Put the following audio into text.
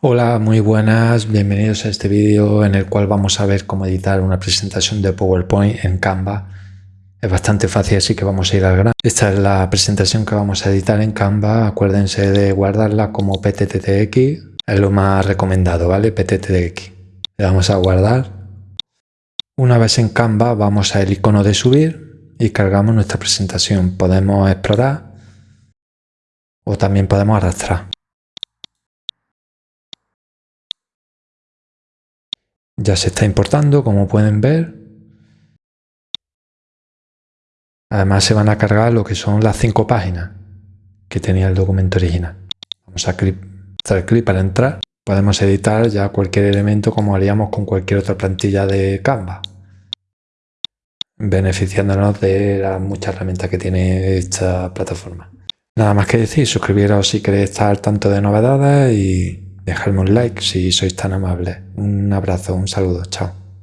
Hola, muy buenas, bienvenidos a este vídeo en el cual vamos a ver cómo editar una presentación de PowerPoint en Canva. Es bastante fácil, así que vamos a ir al grano. Esta es la presentación que vamos a editar en Canva. Acuérdense de guardarla como PTTX, es lo más recomendado, ¿vale? PTTX. Le damos a guardar. Una vez en Canva vamos al icono de subir y cargamos nuestra presentación. Podemos explorar o también podemos arrastrar. Ya se está importando, como pueden ver. Además se van a cargar lo que son las cinco páginas que tenía el documento original. Vamos a hacer clic para entrar. Podemos editar ya cualquier elemento como haríamos con cualquier otra plantilla de Canva. Beneficiándonos de las muchas herramientas que tiene esta plataforma. Nada más que decir, suscribiros si queréis estar tanto de novedades y Dejadme un like si sois tan amables. Un abrazo, un saludo, chao.